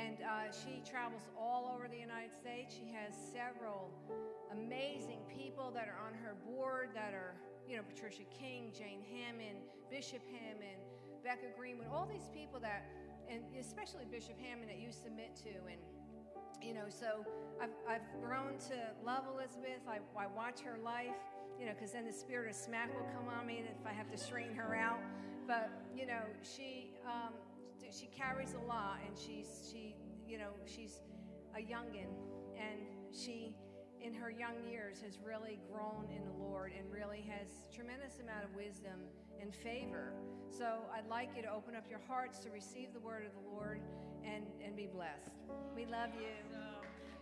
And uh, she travels all over the United States. She has several amazing people that are on her board that are, you know, Patricia King, Jane Hamon, Bishop Hamon, Becca Greenwood, all these people that, and especially Bishop Hamon that you submit to. And, you know, so I've, I've grown to love Elizabeth. I, I watch her life, you know, because then the spirit of smack will come on me if I have to straighten her out. But, you know, she, um, she carries a lot and she's, she, you know, she's a youngin and she, in her young years has really grown in the Lord and really has tremendous amount of wisdom and favor. So I'd like you to open up your hearts to receive the word of the Lord and, and be blessed. We love you.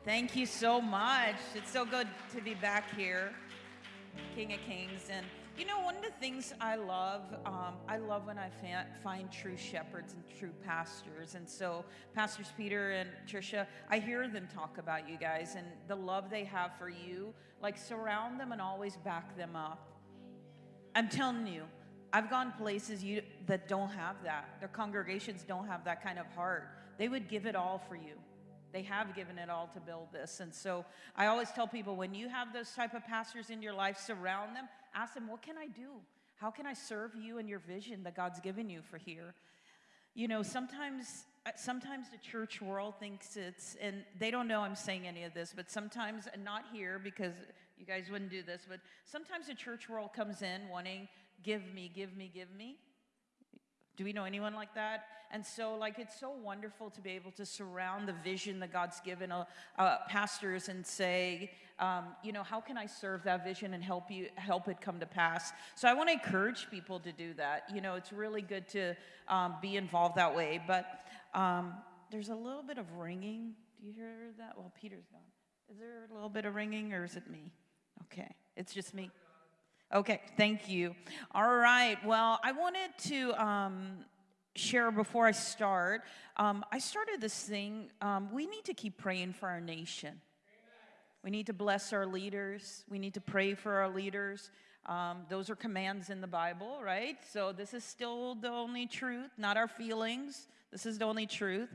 Thank you so much. It's so good to be back here, King of Kings. And you know, one of the things I love, um, I love when I find true shepherds and true pastors. And so, Pastors Peter and Tricia, I hear them talk about you guys and the love they have for you. Like, surround them and always back them up. I'm telling you, I've gone places you, that don't have that. Their congregations don't have that kind of heart. They would give it all for you. They have given it all to build this. And so I always tell people when you have those type of pastors in your life, surround them, ask them, what can I do? How can I serve you and your vision that God's given you for here? You know, sometimes uh, sometimes the church world thinks it's and they don't know I'm saying any of this, but sometimes not here because you guys wouldn't do this, but sometimes the church world comes in wanting give me, give me, give me. Do we know anyone like that? And so, like, it's so wonderful to be able to surround the vision that God's given uh, uh, pastors and say, um, you know, how can I serve that vision and help you help it come to pass? So, I want to encourage people to do that. You know, it's really good to um, be involved that way. But um, there's a little bit of ringing. Do you hear that? Well, Peter's gone. Is there a little bit of ringing, or is it me? Okay, it's just me. Okay, thank you. All right, well, I wanted to um, share before I start. Um, I started this thing. Um, we need to keep praying for our nation. We need to bless our leaders. We need to pray for our leaders. Um, those are commands in the Bible, right? So this is still the only truth, not our feelings. This is the only truth.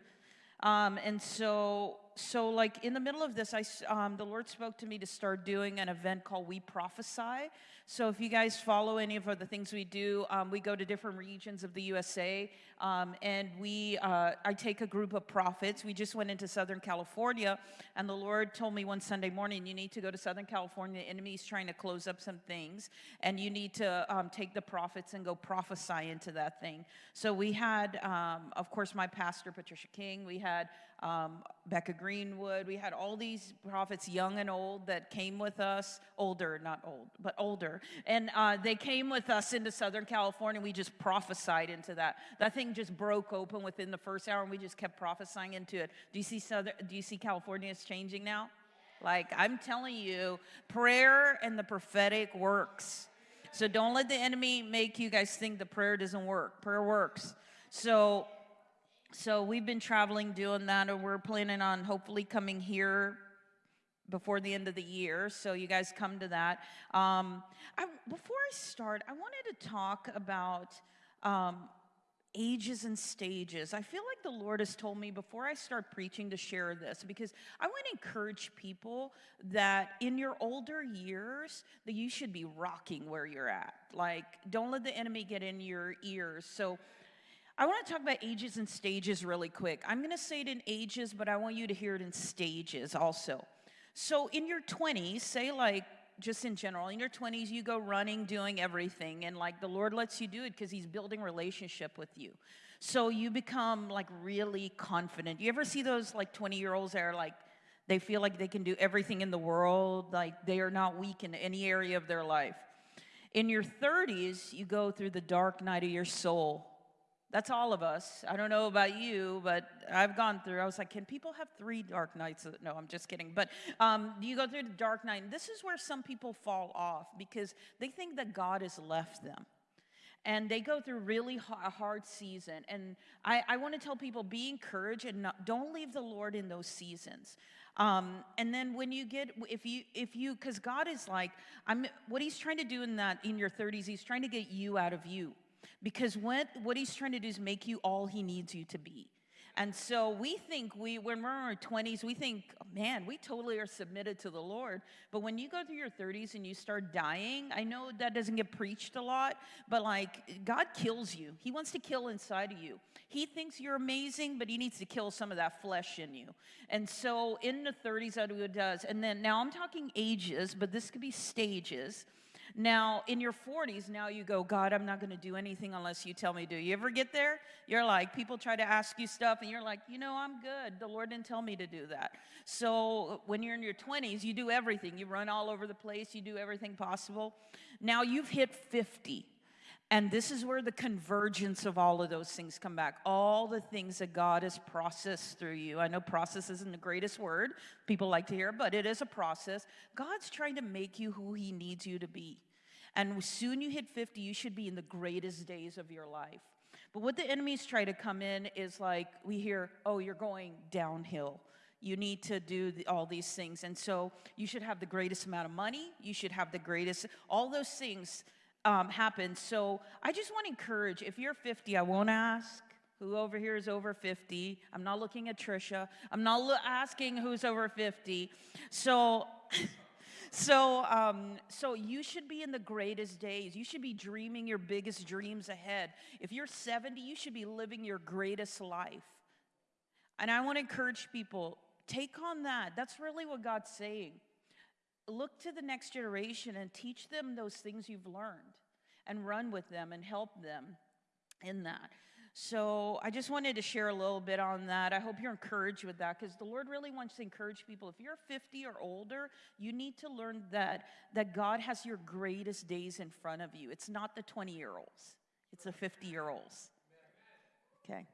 Um, and so so like in the middle of this, I, um, the Lord spoke to me to start doing an event called We Prophesy. So if you guys follow any of the things we do, um, we go to different regions of the USA, um, and we, uh, I take a group of prophets. We just went into Southern California, and the Lord told me one Sunday morning, you need to go to Southern California. The enemy's trying to close up some things, and you need to um, take the prophets and go prophesy into that thing. So we had, um, of course, my pastor, Patricia King. We had um, Becca Greenwood. We had all these prophets, young and old, that came with us, older, not old, but older. And uh, they came with us into Southern California. We just prophesied into that. That thing just broke open within the first hour, and we just kept prophesying into it. Do you see, Southern, do you see California is changing now? Like, I'm telling you, prayer and the prophetic works. So don't let the enemy make you guys think the prayer doesn't work. Prayer works. So so we've been traveling doing that, and we're planning on hopefully coming here before the end of the year. So you guys come to that. Um, I, before I start, I wanted to talk about um, ages and stages. I feel like the Lord has told me before I start preaching to share this because I want to encourage people that in your older years that you should be rocking where you're at. Like don't let the enemy get in your ears. So I want to talk about ages and stages really quick. I'm going to say it in ages, but I want you to hear it in stages also. So, in your 20s, say like just in general, in your 20s, you go running, doing everything, and like the Lord lets you do it because He's building relationship with you. So, you become like really confident. You ever see those like 20 year olds that are like, they feel like they can do everything in the world, like they are not weak in any area of their life. In your 30s, you go through the dark night of your soul that's all of us. I don't know about you, but I've gone through. I was like, can people have three dark nights? No, I'm just kidding. But um, you go through the dark night. This is where some people fall off because they think that God has left them. And they go through really a hard season. And I, I want to tell people be encouraged and not, don't leave the Lord in those seasons. Um, and then when you get, if you, if you, because God is like, I'm, what He's trying to do in that, in your 30s, He's trying to get you out of you. Because what, what he's trying to do is make you all he needs you to be. And so we think we, when we're in our 20s, we think, oh, man, we totally are submitted to the Lord. But when you go through your 30s and you start dying, I know that doesn't get preached a lot, but like God kills you. He wants to kill inside of you. He thinks you're amazing, but he needs to kill some of that flesh in you. And so in the 30s, that's what does. And then now I'm talking ages, but this could be stages. Now, in your 40s, now you go, God, I'm not going to do anything unless you tell me to. You ever get there? You're like, people try to ask you stuff, and you're like, you know, I'm good. The Lord didn't tell me to do that. So when you're in your 20s, you do everything. You run all over the place, you do everything possible. Now you've hit 50. And this is where the convergence of all of those things come back. All the things that God has processed through you. I know process isn't the greatest word people like to hear, but it is a process. God's trying to make you who He needs you to be. And soon you hit 50, you should be in the greatest days of your life. But what the enemies try to come in is like, we hear, oh, you're going downhill. You need to do the, all these things. And so you should have the greatest amount of money. You should have the greatest, all those things um. So I just want to encourage if you're 50, I won't ask who over here is over 50. I'm not looking at Trisha. I'm not asking who's over 50. So. so um, so you should be in the greatest days you should be dreaming your biggest dreams ahead if you're 70 you should be living your greatest life and i want to encourage people take on that that's really what god's saying look to the next generation and teach them those things you've learned and run with them and help them in that. So I just wanted to share a little bit on that. I hope you're encouraged with that because the Lord really wants to encourage people. If you're 50 or older, you need to learn that that God has your greatest days in front of you. It's not the 20 year olds. It's the 50 year olds. Okay.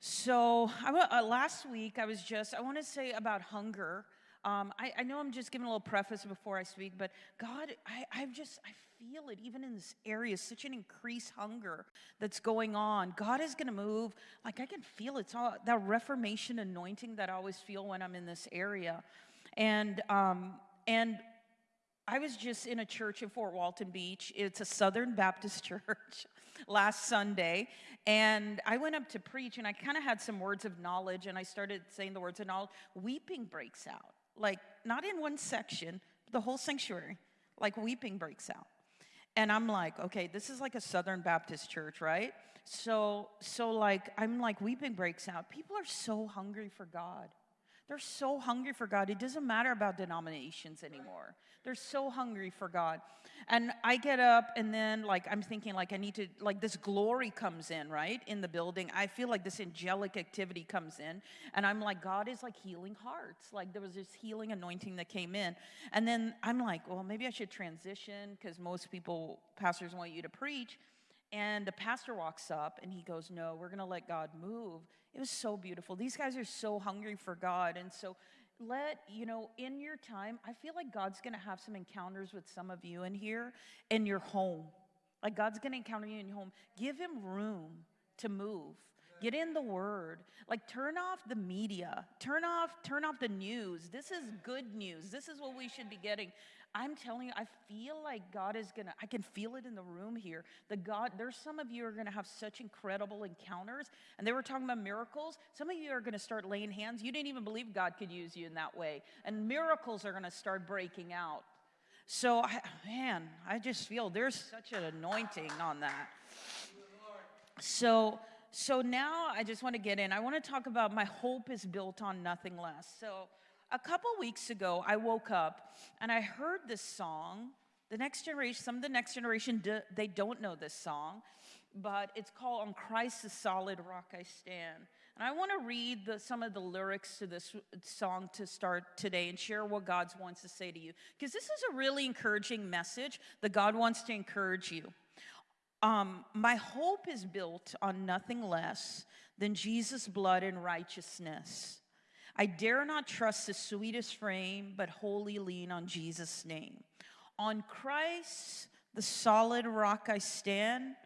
So I, uh, last week I was just I want to say about hunger. Um, I, I, know I'm just giving a little preface before I speak, but God, I, I've just, I feel it even in this area, such an increased hunger that's going on. God is going to move. Like I can feel it. It's all that Reformation anointing that I always feel when I'm in this area. And, um, and I was just in a church in Fort Walton Beach. It's a Southern Baptist church last Sunday. And I went up to preach, and I kind of had some words of knowledge, and I started saying the words of knowledge. Weeping breaks out like not in one section, the whole sanctuary, like weeping breaks out. And I'm like, okay, this is like a Southern Baptist church, right? So, so like, I'm like, weeping breaks out. People are so hungry for God. They're so hungry for God. It doesn't matter about denominations anymore. They're so hungry for God. And I get up and then like I'm thinking like I need to like this glory comes in, right? In the building. I feel like this angelic activity comes in and I'm like God is like healing hearts. Like there was this healing anointing that came in. And then I'm like, well, maybe I should transition cuz most people pastors want you to preach. And the pastor walks up and he goes, "No, we're going to let God move." It was so beautiful. These guys are so hungry for God. And so let, you know, in your time, I feel like God's going to have some encounters with some of you in here in your home. Like God's going to encounter you in your home. Give him room to move. Get in the word. Like turn off the media. Turn off turn off the news. This is good news. This is what we should be getting. I'm telling you, I feel like God is gonna, I can feel it in the room here. The God, there's some of you are gonna have such incredible encounters. And they were talking about miracles. Some of you are gonna start laying hands. You didn't even believe God could use you in that way. And miracles are gonna start breaking out. So, I, man, I just feel there's such an anointing on that. So, so now I just want to get in. I want to talk about my hope is built on nothing less. So, a couple weeks ago, I woke up and I heard this song. The next generation, some of the next generation, they don't know this song, but it's called On Christ the Solid Rock I Stand. And I want to read the, some of the lyrics to this song to start today and share what God wants to say to you. Because this is a really encouraging message that God wants to encourage you. Um, my hope is built on nothing less than Jesus' blood and righteousness. I dare not trust the sweetest frame, but wholly lean on Jesus' name. On Christ, the solid rock I stand,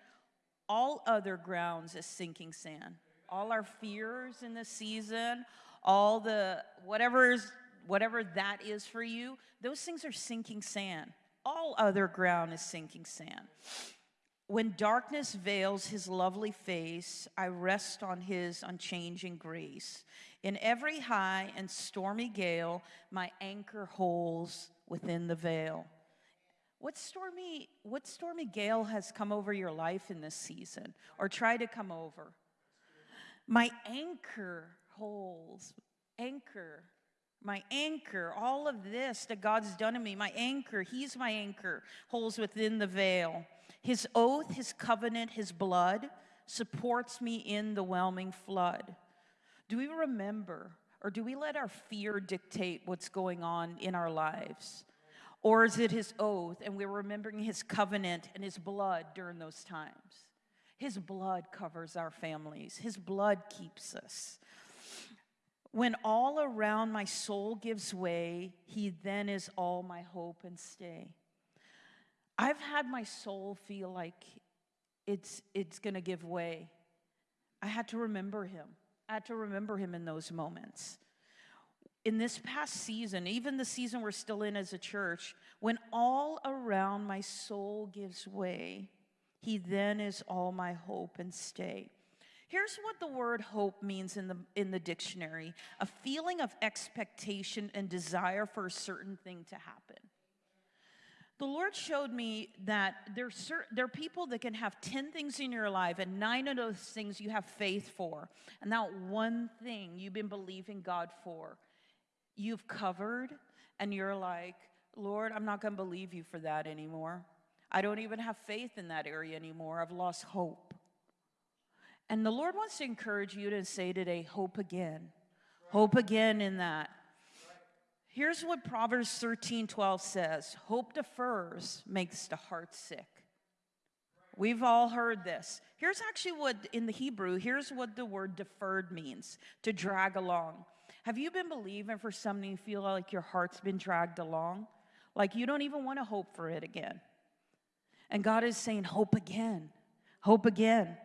all other grounds is sinking sand. All our fears in this season, all the whatever's whatever that is for you, those things are sinking sand. All other ground is sinking sand. When darkness veils his lovely face, I rest on his unchanging grace. In every high and stormy gale, my anchor holds within the veil. What stormy, what stormy gale has come over your life in this season or try to come over? My anchor holds, anchor, my anchor, all of this that God's done in me, my anchor, He's my anchor, holds within the veil. His oath, His covenant, His blood supports me in the whelming flood. Do we remember or do we let our fear dictate what's going on in our lives? Or is it his oath and we're remembering his covenant and his blood during those times? His blood covers our families, his blood keeps us. When all around my soul gives way, he then is all my hope and stay. I've had my soul feel like it's, it's gonna give way. I had to remember him. Had to remember him in those moments in this past season, even the season we're still in as a church, when all around my soul gives way, he then is all my hope and stay. Here's what the word hope means in the, in the dictionary a feeling of expectation and desire for a certain thing to happen. The Lord showed me that there there are people that can have 10 things in your life, and nine of those things you have faith for, and that one thing you've been believing God for you've covered and you're like, Lord, I'm not going to believe you for that anymore. I don't even have faith in that area anymore. I've lost hope. And the Lord wants to encourage you to say today, hope again. Hope again in that. Here's what Proverbs 13 12 says Hope defers, makes the heart sick. We've all heard this. Here's actually what, in the Hebrew, here's what the word deferred means to drag along. Have you been believing for something you feel like your heart's been dragged along? Like you don't even want to hope for it again. And God is saying, hope again, hope again.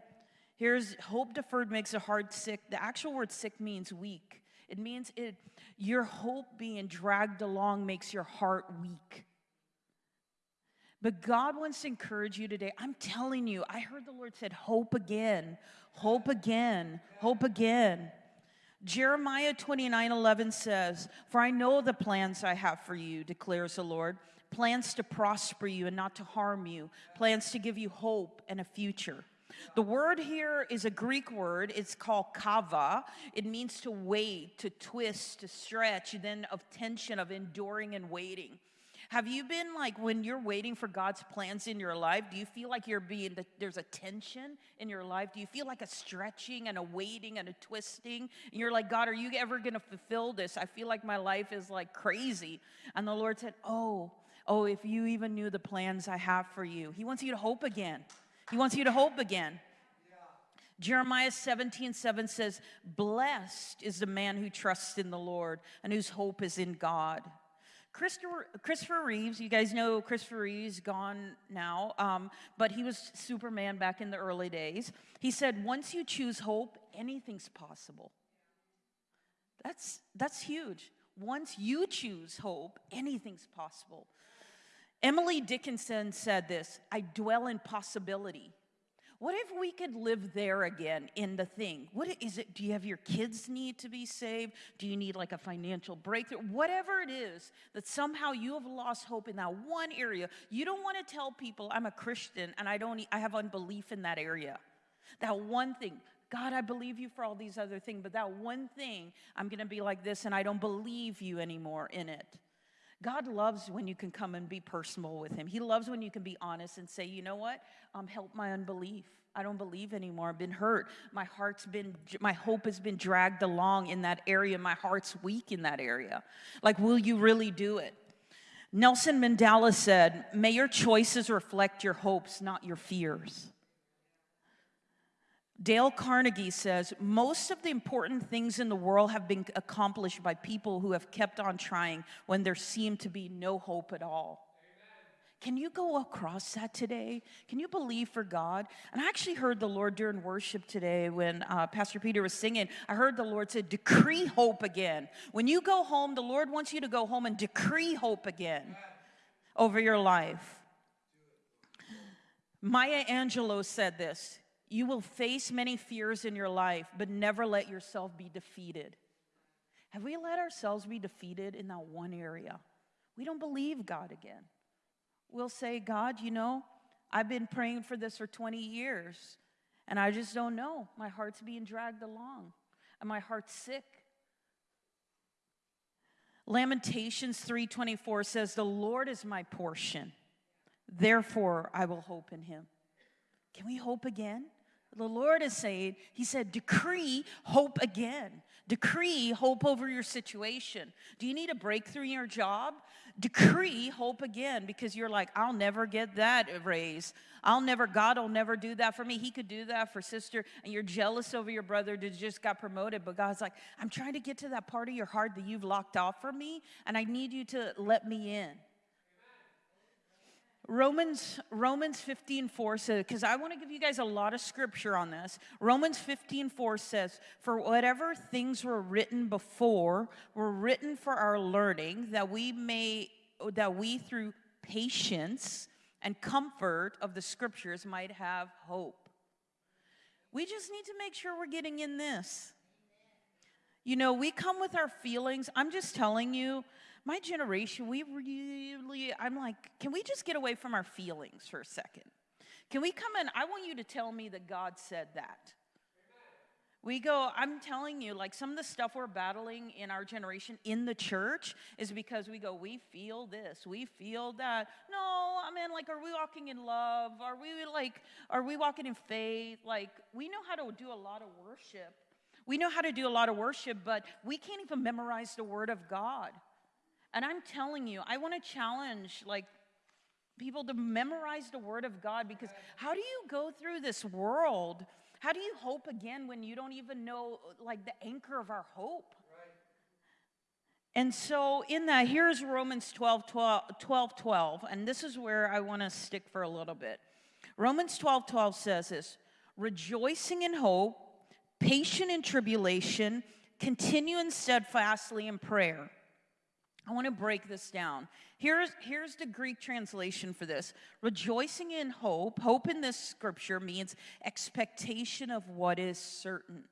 Here's hope deferred makes a heart sick. The actual word sick means weak. It means it your hope being dragged along makes your heart weak. But God wants to encourage you today. I'm telling you, I heard the Lord said, hope again, hope again, hope again. Jeremiah 29 11 says, For I know the plans I have for you, declares the Lord plans to prosper you and not to harm you, plans to give you hope and a future. The word here is a Greek word. It's called kava. It means to wait, to twist, to stretch, then of tension, of enduring and waiting. Have you been like when you're waiting for God's plans in your life? Do you feel like you're being, there's a tension in your life? Do you feel like a stretching and a waiting and a twisting? And you're like, God, are you ever going to fulfill this? I feel like my life is like crazy. And the Lord said, Oh, oh, if you even knew the plans I have for you. He wants you to hope again. He wants you to hope again. Jeremiah 17, 7 says, Blessed is the man who trusts in the Lord and whose hope is in God. Christopher, Christopher Reeves, you guys know Christopher Reeves, gone now, um, but he was Superman back in the early days. He said, once you choose hope, anything's possible. That's, that's huge. Once you choose hope, anything's possible. Emily Dickinson said this I dwell in possibility. What if we could live there again in the thing? What is it? Do you have your kids need to be saved? Do you need like a financial breakthrough? Whatever it is that somehow you have lost hope in that one area, you don't want to tell people I'm a Christian and I don't I have unbelief in that area. That one thing. God, I believe you for all these other things, but that one thing, I'm going to be like this and I don't believe you anymore in it. God loves when you can come and be personal with Him. He loves when you can be honest and say, you know what? Um, help my unbelief. I don't believe anymore. I've been hurt. My heart's been, my hope has been dragged along in that area. My heart's weak in that area. Like, will you really do it? Nelson Mandela said, May your choices reflect your hopes, not your fears. Dale Carnegie says most of the important things in the world have been accomplished by people who have kept on trying when there seemed to be no hope at all. Can you go across that today? Can you believe for God? And I actually heard the Lord during worship today when uh, Pastor Peter was singing. I heard the Lord say, Decree hope again. When you go home, the Lord wants you to go home and decree hope again over your life. Maya Angelou said this You will face many fears in your life, but never let yourself be defeated. Have we let ourselves be defeated in that one area? We don't believe God again. We'll say, God, you know, I've been praying for this for 20 years, and I just don't know. My heart's being dragged along, and my heart's sick. Lamentations 3:24 says, "The Lord is my portion. Therefore I will hope in him." Can we hope again? The Lord is saying, He said, decree hope again. Decree hope over your situation. Do you need a breakthrough in your job? Decree hope again because you're like, I'll never get that raise. I'll never, God will never do that for me. He could do that for sister, and you're jealous over your brother that just got promoted. But God's like, I'm trying to get to that part of your heart that you've locked off for me, and I need you to let me in. Romans Romans 15 4 says, because I want to give you guys a lot of scripture on this. Romans 15 4 says, For whatever things were written before were written for our learning, that we may that we through patience and comfort of the scriptures might have hope. We just need to make sure we're getting in this. You know, we come with our feelings. I'm just telling you, my generation, we really, I'm like, can we just get away from our feelings for a second? Can we come in? I want you to tell me that God said that. We go, I'm telling you, like some of the stuff we're battling in our generation in the church is because we go, we feel this, we feel that. No, I mean, like, are we walking in love? Are we like, are we walking in faith? Like, we know how to do a lot of worship. We know how to do a lot of worship, but we can't even memorize the word of God. And I'm telling you, I want to challenge like people to memorize the word of God because how do you go through this world? How do you hope again when you don't even know like the anchor of our hope? And so, in that, here's Romans 12 12, 12, 12 and this is where I want to stick for a little bit. Romans 12 12 says this rejoicing in hope, patient in tribulation, continuing steadfastly in prayer I want to break this down. Here's, here's the Greek translation for this rejoicing in hope. Hope in this scripture means expectation of what is certain.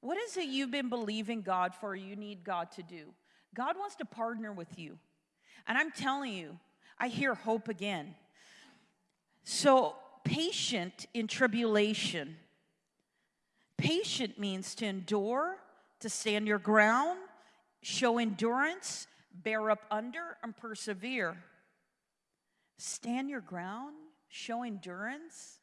What is it you've been believing God for, you need God to do? God wants to partner with you. And I'm telling you, I hear hope again. So, patient in tribulation. Patient means to endure, to stand your ground, show endurance, bear up under, and persevere. Stand your ground, show endurance.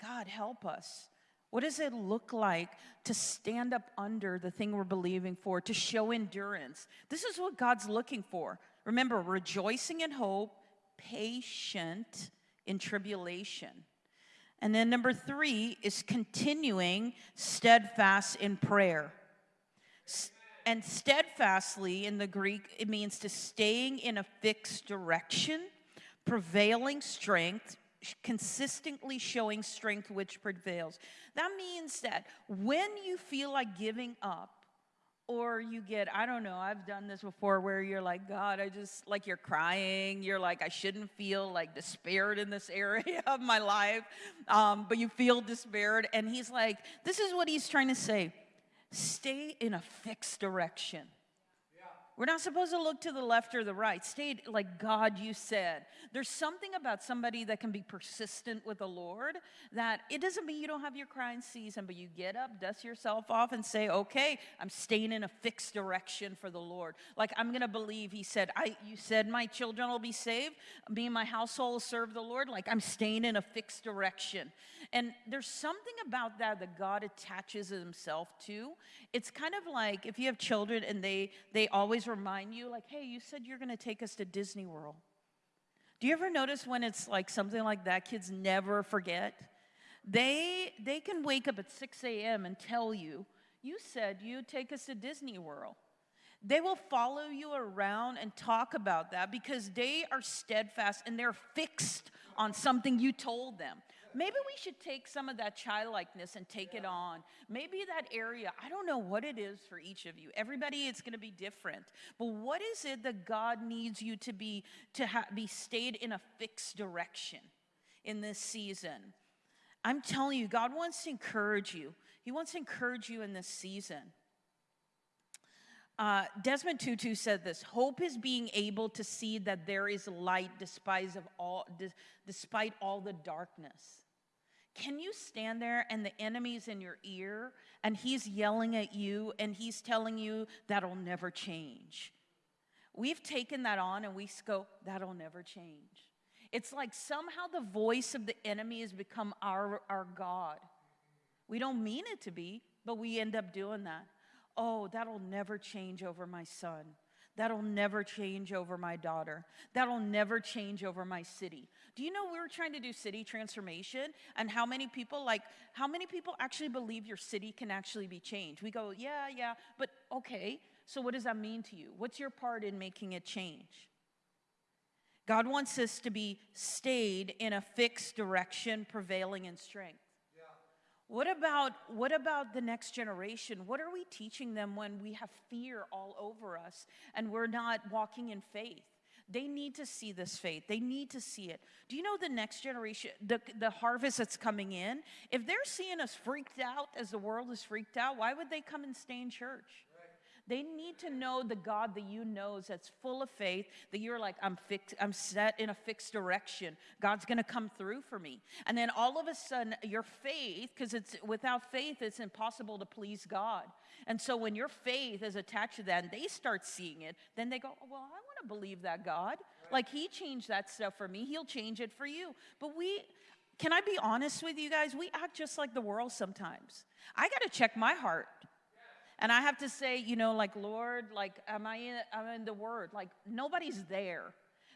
God, help us. What does it look like to stand up under the thing we're believing for, to show endurance? This is what God's looking for. Remember, rejoicing in hope, patient in tribulation. And then number three is continuing steadfast in prayer. And steadfastly in the Greek, it means to staying in a fixed direction, prevailing strength, consistently showing strength which prevails. That means that when you feel like giving up, or you get, I don't know, I've done this before where you're like, God, I just, like you're crying. You're like, I shouldn't feel like despaired in this area of my life, um, but you feel despaired. And he's like, this is what he's trying to say stay in a fixed direction. We're not supposed to look to the left or the right. Stay like God, you said. There's something about somebody that can be persistent with the Lord that it doesn't mean you don't have your crying season, but you get up, dust yourself off, and say, okay, I'm staying in a fixed direction for the Lord. Like I'm gonna believe He said, I you said my children will be saved, me and my household will serve the Lord. Like I'm staying in a fixed direction. And there's something about that that God attaches himself to. It's kind of like if you have children and they they always remind you, like, hey, you said you're gonna take us to Disney World. Do you ever notice when it's like something like that, kids never forget? They they can wake up at 6 a.m. and tell you, you said you'd take us to Disney World. They will follow you around and talk about that because they are steadfast and they're fixed on something you told them. Maybe we should take some of that childlikeness and take it on. Maybe that area, I don't know what it is for each of you. Everybody, it's going to be different. But what is it that God needs you to be to ha- be stayed in a fixed direction? in this season. I'm telling you, God wants to encourage you. He wants to encourage you in this season. Uh, Desmond Tutu said this Hope is being able to see that there is light despite, of all, despite all the darkness. Can you stand there and the enemy's in your ear and he's yelling at you and he's telling you that'll never change? We've taken that on and we go, that'll never change. It's like somehow the voice of the enemy has become our, our God. We don't mean it to be, but we end up doing that. Oh, that'll never change over my son. That'll never change over my daughter. That'll never change over my city. Do you know we were trying to do city transformation and how many people like how many people actually believe your city can actually be changed? We go, "Yeah, yeah, but okay. So what does that mean to you? What's your part in making it change?" God wants us to be stayed in a fixed direction, prevailing in strength. What about, what about the next generation? What are we teaching them when we have fear all over us and we're not walking in faith? They need to see this faith. They need to see it. Do you know the next generation, the, the harvest that's coming in? If they're seeing us freaked out as the world is freaked out, why would they come and stay in church? They need to know the God that you know that's full of faith, that you're like, I'm fixed, I'm set in a fixed direction. God's gonna come through for me. And then all of a sudden, your faith, because it's without faith, it's impossible to please God. And so when your faith is attached to that and they start seeing it, then they go, oh, Well, I wanna believe that God. Like He changed that stuff for me, He'll change it for you. But we, can I be honest with you guys? We act just like the world sometimes. I got to check my heart. And I have to say, you know, like, Lord, like, am I in, I'm in the Word? Like, nobody's there.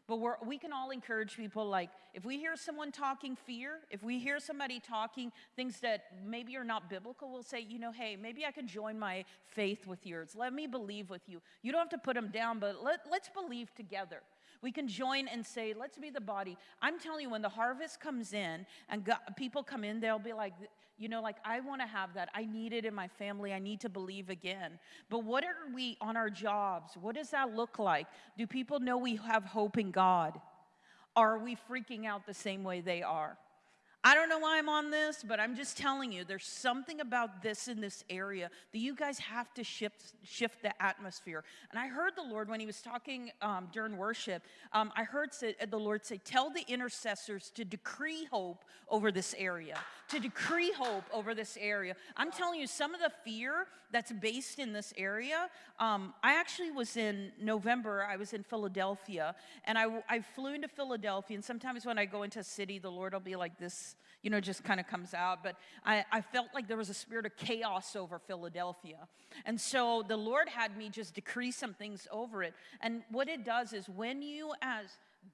But we can all encourage people, like, if we hear someone talking fear, if we hear somebody talking things that maybe are not biblical, we'll say, you know, hey, maybe I can join my faith with yours. Let me believe with you. You don't have to put them down, but let, let's believe together. We can join and say, let's be the body. I'm telling you, when the harvest comes in and God, people come in, they'll be like, you know, like, I want to have that. I need it in my family. I need to believe again. But what are we on our jobs? What does that look like? Do people know we have hope in God? Are we freaking out the same way they are? I don't know why I'm on this, but I'm just telling you, there's something about this in this area that you guys have to shift, shift the atmosphere. And I heard the Lord when He was talking um, during worship. Um, I heard say, the Lord say, "Tell the intercessors to decree hope over this area. To decree hope over this area." I'm telling you, some of the fear that's based in this area. Um, I actually was in November. I was in Philadelphia, and I, I flew into Philadelphia. And sometimes when I go into a city, the Lord will be like this you know, just kind of comes out. But I, I felt like there was a spirit of chaos over Philadelphia. And so the Lord had me just decree some things over it. And what it does is when you, as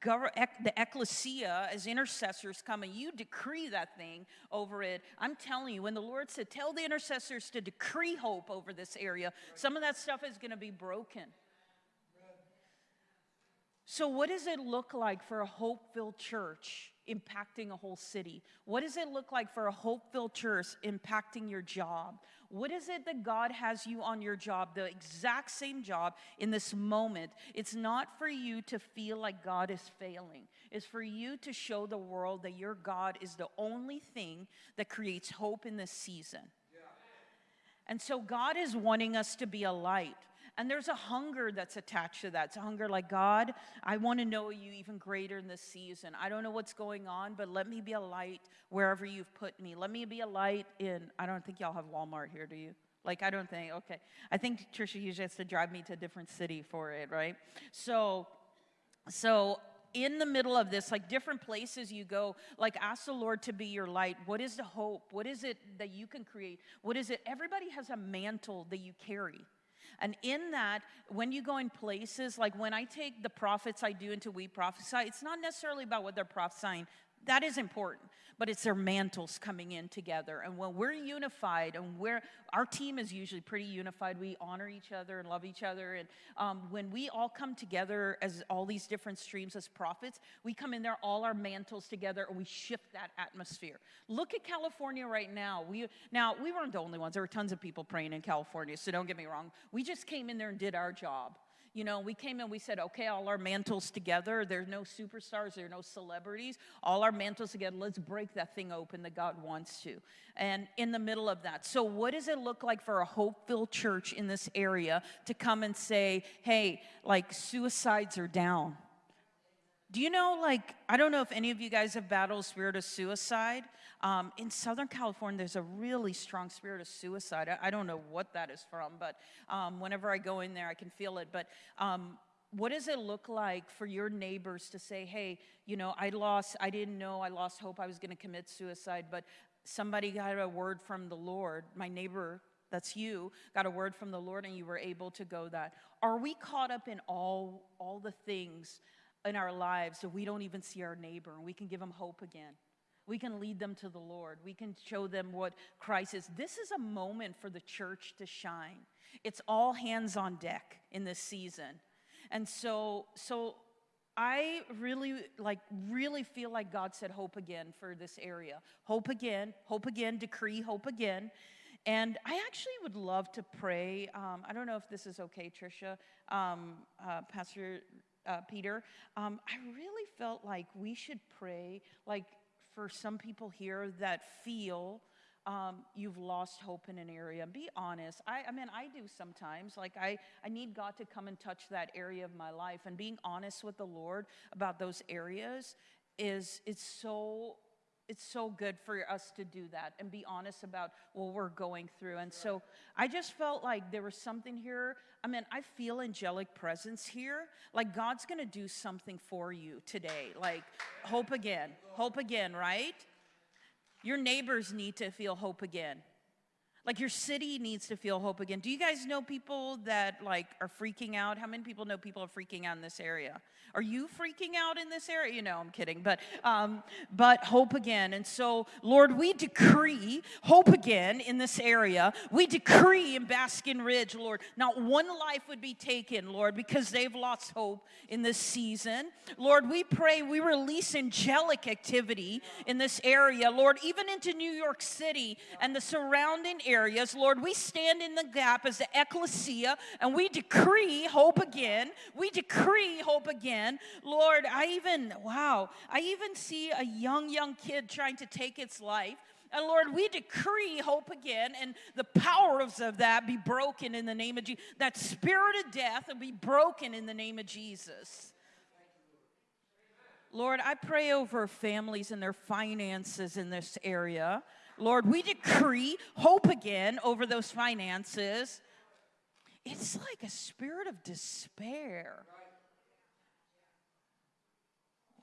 the ecclesia as intercessors come and you decree that thing over it. I'm telling you, when the Lord said, Tell the intercessors to decree hope over this area, some of that stuff is going to be broken. So, what does it look like for a hope filled church impacting a whole city? What does it look like for a hope filled church impacting your job? What is it that God has you on your job, the exact same job in this moment? It's not for you to feel like God is failing, it's for you to show the world that your God is the only thing that creates hope in this season. And so, God is wanting us to be a light. And there's a hunger that's attached to that. It's a hunger like, God, I want to know you even greater in this season. I don't know what's going on, but let me be a light wherever you've put me. Let me be a light in, I don't think y'all have Walmart here, do you? Like, I don't think, okay. I think Trisha usually has to drive me to a different city for it, right? So, so in the middle of this, like different places you go, like ask the Lord to be your light. What is the hope? What is it that you can create? What is it? Everybody has a mantle that you carry. And in that, when you go in places, like when I take the prophets I do into We Prophesy, it's not necessarily about what they're prophesying. That is important but it's their mantles coming in together. And when we're unified, and we're, our team is usually pretty unified, we honor each other and love each other. And um, when we all come together as all these different streams as prophets, we come in there, all our mantles together, and we shift that atmosphere. Look at California right now. We, now, we weren't the only ones. There were tons of people praying in California, so don't get me wrong. We just came in there and did our job. You know, we came in, we said, okay, all our mantles together. There's no superstars, there are no celebrities. All our mantles together. Let's break that thing open that God wants to. And in the middle of that, so what does it look like for a hope filled church in this area to come and say, hey, like suicides are down? Do you know, like, I don't know if any of you guys have battled spirit of suicide. Um, in Southern California, there's a really strong spirit of suicide. I, I don't know what that is from, but um, whenever I go in there, I can feel it. But um, what does it look like for your neighbors to say, hey, you know, I lost, I didn't know, I lost hope I was going to commit suicide, but somebody got a word from the Lord, my neighbor that's you got a word from the lord and you were able to go that are we caught up in all all the things in our lives so we don't even see our neighbor and we can give them hope again we can lead them to the Lord. We can show them what Christ is. This is a moment for the church to shine. It's all hands on deck in this season. And so, so I really like really feel like God said hope again for this area. Hope again, hope again, decree hope again. And I actually would love to pray. Um, I don't know if this is okay, Tricia, um, uh, Pastor uh, Peter. Um, I really felt like we should pray, like for some people here that feel um, you've lost hope in an area. Be honest. I, I mean, I do sometimes. Like, I, I need God to come and touch that area of my life. And being honest with the Lord about those areas is it's so it's so good for us to do that and be honest about what we're going through. And so I just felt like there was something here. I mean, I feel angelic presence here. Like God's going to do something for you today. Like hope again, hope again, right? Your neighbors need to feel hope again. Like your city needs to feel hope again. Do you guys know people that like are freaking out? How many people know people are freaking out in this area? Are you freaking out in this area? You know, I'm kidding, but um, but hope again. And so, Lord, we decree hope again in this area. We decree in Basking Ridge, Lord, not one life would be taken, Lord, because they've lost hope in this season. Lord, we pray we release angelic activity in this area, Lord, even into New York City and the surrounding areas. Lord, we stand in the gap as the ecclesia and we decree hope again. We decree hope again. Lord, I even, wow, I even see a young, young kid trying to take its life. And Lord, we decree hope again, and the powers of that be broken in the name of Jesus. That spirit of death will be broken in the name of Jesus. Lord, I pray over families and their finances in this area. Lord, we decree hope again over those finances. It's like a spirit of despair.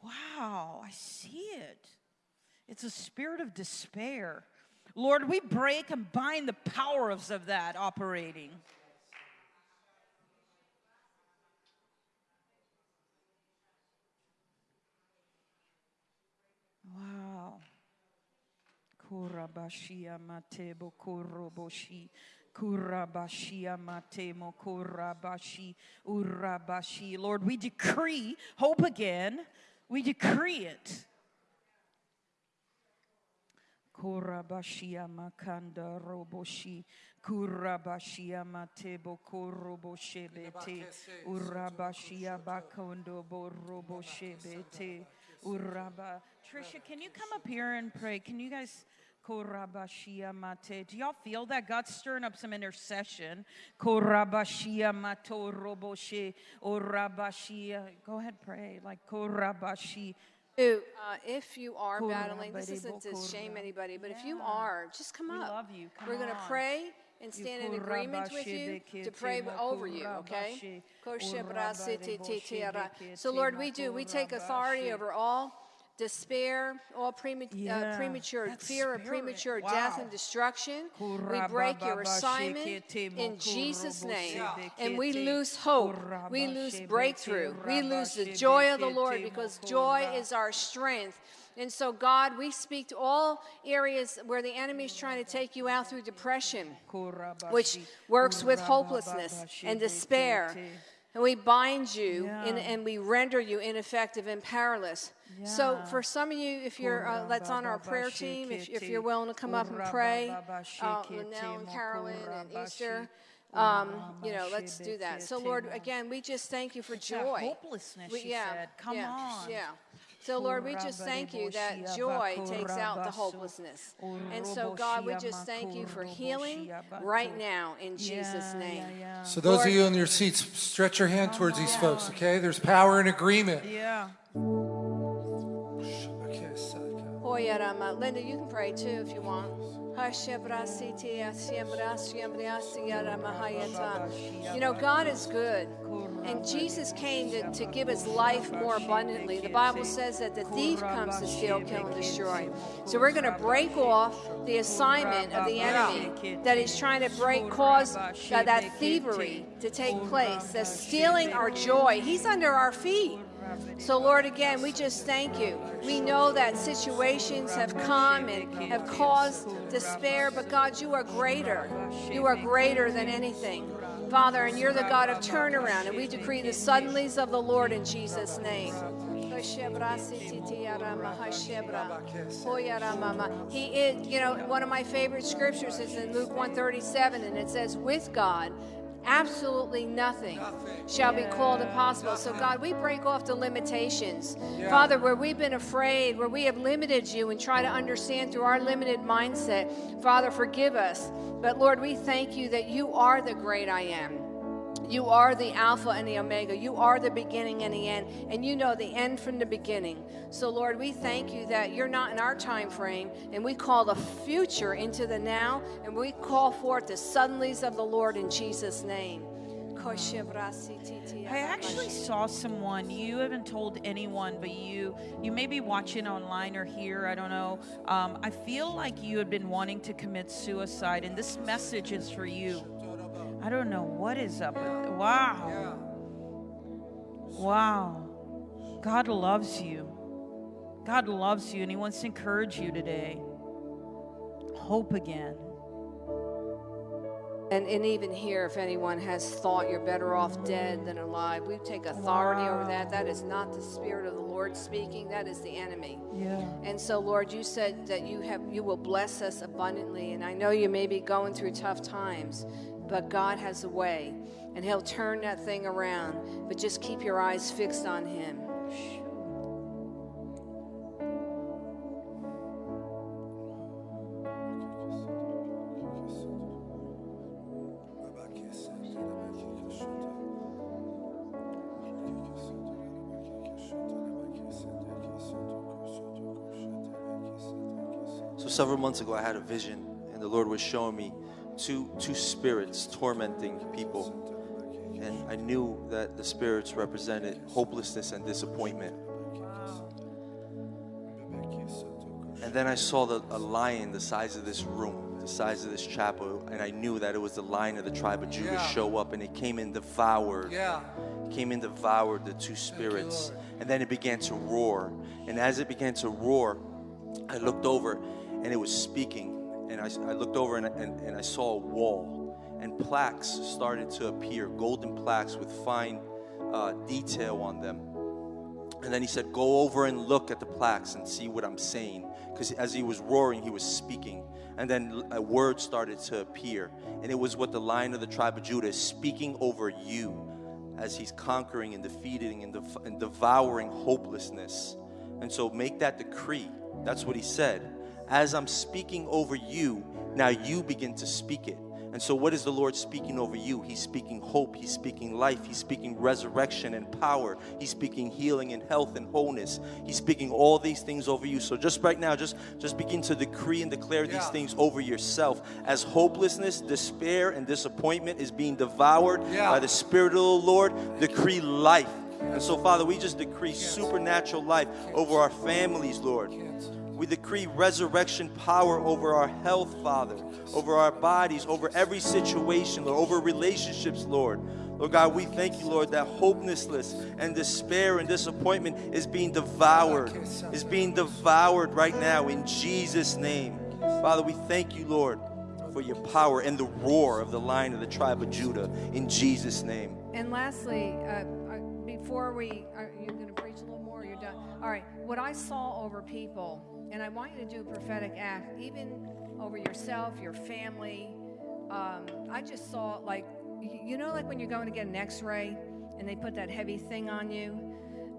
Wow, I see it. It's a spirit of despair. Lord, we break and bind the powers of that operating. Wow. Kurabashia matebo kuroboshi. Kurabashia matemo kurabashi urabashi. Lord, we decree hope again. We decree it. Kurabashia makanda roboshi. Kurabashia matebo koroboshe bete. Urabashia bakondo boroboshe bete. Uraba. Trisha, can you come up here and pray? Can you guys? Korabashia. Do y'all feel that? God's stirring up some intercession. Korabashia mato Go ahead, pray. Like korabashi. Uh, if you are battling, this isn't to shame anybody, but if you are, just come up. We up. love you. Come We're going to pray and stand in agreement with you to pray over you, okay? So, Lord, we do. We take authority over all despair, all prema- Yeah, uh, premature fear of premature death and destruction. We break your assignment in Jesus' name. And we lose hope. We lose breakthrough. We lose the joy of the Lord because joy is our strength. And so, God, we speak to all areas where the enemy is trying to take you out through depression, which works with hopelessness and despair. And we bind you and, Yeah. and we render you ineffective and powerless. So, for some of you, if you're uh, that's on our prayer team, if, if you're willing to come up and pray, uh, Linnell and Carolyn and Easter, Um, you know, let's do that. So, Lord, again, we just thank you for joy. hopelessness, We- she yeah, said. Come yeah, on. Yeah. So, Lord, we just thank you that joy takes out the hopelessness. And so, God, we just thank you for healing right now in Jesus' name. So those Lord- of you in your seats, stretch your hand towards these folks, okay? There's power in agreement. Yeah. Okay, so- Hoyarama. Linda, you can pray too if you want. You know, God is good. And Jesus came to, to give us life more abundantly. The Bible says that the thief comes to steal, kill, and destroy. So we're going to break off the assignment of the enemy that is trying to break, cause uh, that thievery to take place, that's stealing our joy. He's under our feet. So, Lord, again, we just thank you. We know that situations have come and have caused despair, but God, you are greater. You are greater than anything. Father, and you're the God of turnaround, and we decree the suddenlies of the Lord in Jesus' name. He is, you know, one of my favorite scriptures is in Luke 137, and it says, with God, absolutely nothing shall be called impossible. So, God, we break off the limitations. Father, where we've been afraid, where we have limited you and try to understand through our limited mindset, Father, forgive us. But, Lord, we thank you that you are the great I am. You are the Alpha and the Omega. You are the beginning and the end, and you know the end from the beginning. So, Lord, we thank you that you're not in our time frame, and we call the future into the now, and we call forth the suddenlies of the Lord in Jesus' name. I actually saw someone. You haven't told anyone, but you you may be watching online or here. I don't know. Um, I feel like you had been wanting to commit suicide, and this message is for you. I don't know what is up. With, it. wow. Wow. God loves you. God loves you, and He wants to encourage you today. Hope again. And, and even here, if anyone has thought you're better off dead than alive, we take authority over that. That is not the Spirit of the Lord speaking, that is the enemy. Yeah. And so, Lord, you said that you have you will bless us abundantly. And I know you may be going through tough times, but God has a way, and He'll turn that thing around. But just keep your eyes fixed on Him. So several months ago, I had a vision, and the Lord was showing me two two spirits tormenting people, and I knew that the spirits represented hopelessness and disappointment. And then I saw the, a lion the size of this room, the size of this chapel, and I knew that it was the lion of the tribe of Judah Yeah. show up, and it came and devoured Yeah. came and devoured the two spirits. And then it began to roar. And as it began to roar, I looked over and it was speaking. And I, I looked over and, and, and I saw a wall. And plaques started to appear, golden plaques with fine uh, detail on them. And then he said, Go over and look at the plaques and see what I'm saying. Because as he was roaring, he was speaking. And then a word started to appear. And it was what the lion of the tribe of Judah is speaking over you as he's conquering and defeating and, dev- and devouring hopelessness. And so make that decree. That's what he said. As I'm speaking over you, now you begin to speak it. And so, what is the Lord speaking over you? He's speaking hope, He's speaking life, He's speaking resurrection and power, He's speaking healing and health and wholeness. He's speaking all these things over you. So, just right now, just, just begin to decree and declare these things over yourself. As hopelessness, despair, and disappointment is being devoured Yeah. by the Spirit of the Lord, decree life. And so, Father, we just decree supernatural life over our families, Lord. We decree resurrection power over our health, Father, over our bodies, over every situation, Lord, over relationships, Lord. Lord God, we thank you, Lord, that hopelessness and despair and disappointment is being devoured, is being devoured right now in Jesus' name. Father, we thank you, Lord, for your power and the roar of the lion of the tribe of Judah in Jesus' name. And lastly, uh, uh, before we, are you going to preach a little more? You're done. All right. What I saw over people, and I want you to do a prophetic act, even over yourself, your family. Um, I just saw like you know, like when you're going to get an x ray and they put that heavy thing on you?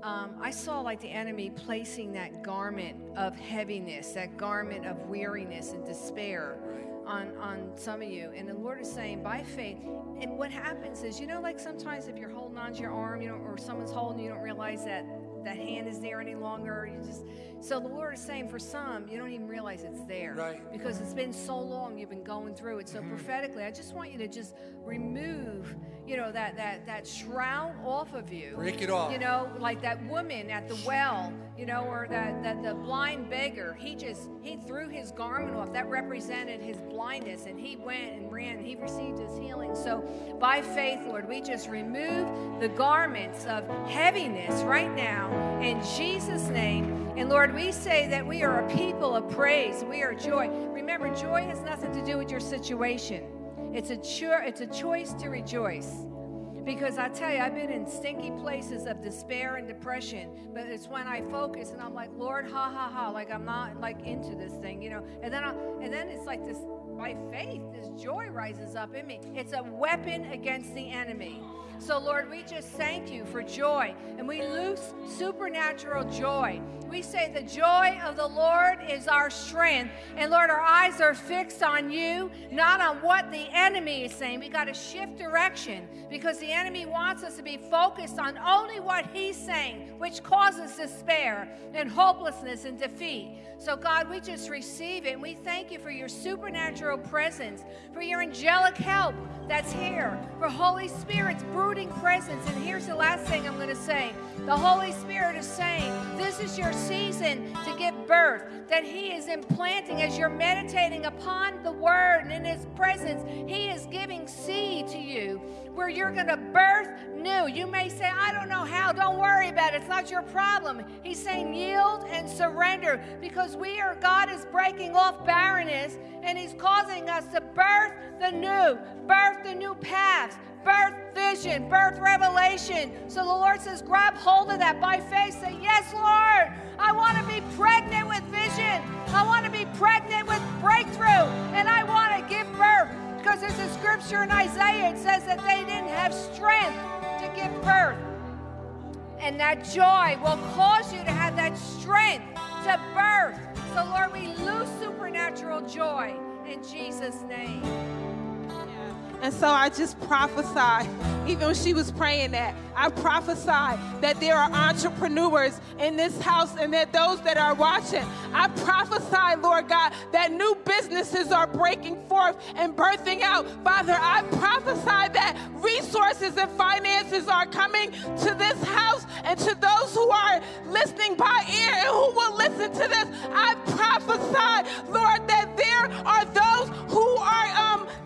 Um, I saw like the enemy placing that garment of heaviness, that garment of weariness and despair on, on some of you. And the Lord is saying, by faith, and what happens is, you know, like sometimes if you're holding onto your arm, you know, or someone's holding you, you don't realize that that hand is there any longer. You just so the Lord is saying for some, you don't even realize it's there. Right. Because it's been so long you've been going through it. So Mm-hmm. prophetically, I just want you to just remove, you know, that that that shroud off of you. Break it off. You know, like that woman at the well, you know, or that, that the blind beggar, he just he threw his garment off. That represented his blindness, and he went and ran. He received his healing. So by faith, Lord, we just remove the garments of heaviness right now in Jesus' name. And Lord, we say that we are a people of praise. We are joy. Remember, joy has nothing to do with your situation. It's a cho- it's a choice to rejoice. Because I tell you, I've been in stinky places of despair and depression, but it's when I focus and I'm like, Lord, ha ha ha, like I'm not like into this thing, you know. And then I, and then it's like this by faith, this joy rises up in me. It's a weapon against the enemy. So Lord, we just thank you for joy, and we loose supernatural joy. We say the joy of the Lord is our strength, and Lord, our eyes are fixed on you, not on what the enemy is saying. We got to shift direction because the enemy wants us to be focused on only what he's saying, which causes despair and hopelessness and defeat. So, God, we just receive it and we thank you for your supernatural presence, for your angelic help that's here, for Holy Spirit's brooding presence. And here's the last thing I'm going to say the Holy Spirit is saying, This is your season to give birth, that He is implanting as you're meditating upon the Word and in His presence, He is giving seed to you where you're going to birth new. You may say, I don't know how. Don't worry about it. It's not your problem. He's saying, yield and surrender because we are, God is breaking off barrenness and He's causing us to birth the new, birth the new paths, birth vision, birth revelation. So the Lord says, grab hold of that by faith. Say, Yes, Lord, I want to be pregnant with vision. I want to be pregnant with breakthrough. And I want to give birth. Because there's a scripture in Isaiah, it says that they didn't have strength to give birth. And that joy will cause you to have that strength to birth. So, Lord, we lose supernatural joy in Jesus' name. And so I just prophesy, even when she was praying that, I prophesy that there are entrepreneurs in this house and that those that are watching, I prophesy, Lord God, that new businesses are breaking forth and birthing out. Father, I prophesy that resources and finances are coming to this house and to those who are listening by ear and who will listen to this. I prophesy, Lord, that there are those who are,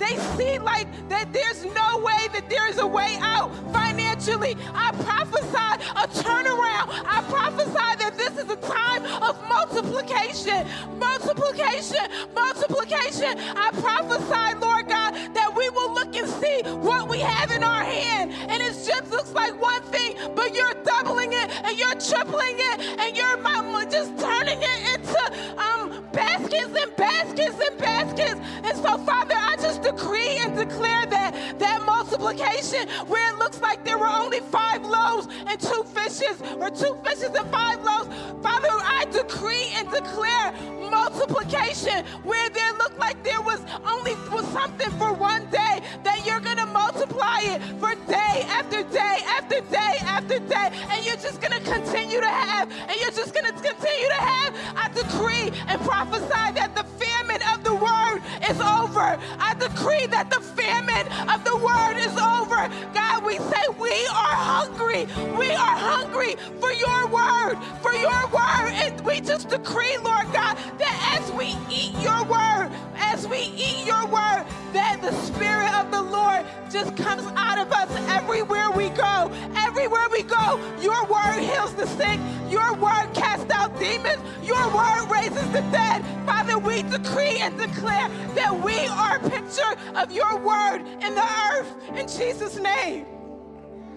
they see like that there's no way that there's a way out financially. I prophesy a turnaround. I prophesy that this is a time of multiplication, multiplication, multiplication. I prophesy, Lord God, that we will look and see what we have in our hand. And it just looks like one thing, multiplication where it looks like there were only five loaves and two fishes, or two fishes and five loaves. Father, I decree and declare multiplication where there looked like there was only was something for one day, that you're gonna multiply it for day after day after day after day, and you're just gonna continue to have, and you're just gonna continue to have. I decree and prophesy that the famine of the word is over. I decree that the famine of the word is over. God, we say we are hungry. We are hungry for your word, for your word. And we just decree, Lord God, that as we eat your word, as we eat your word, that the Spirit of the Lord just comes out of us everywhere we go. Everywhere we go, your word heals the sick, your word casts out demons, your word raises the dead. Father, we decree and declare that we are a picture of your word in the earth. In Jesus' name.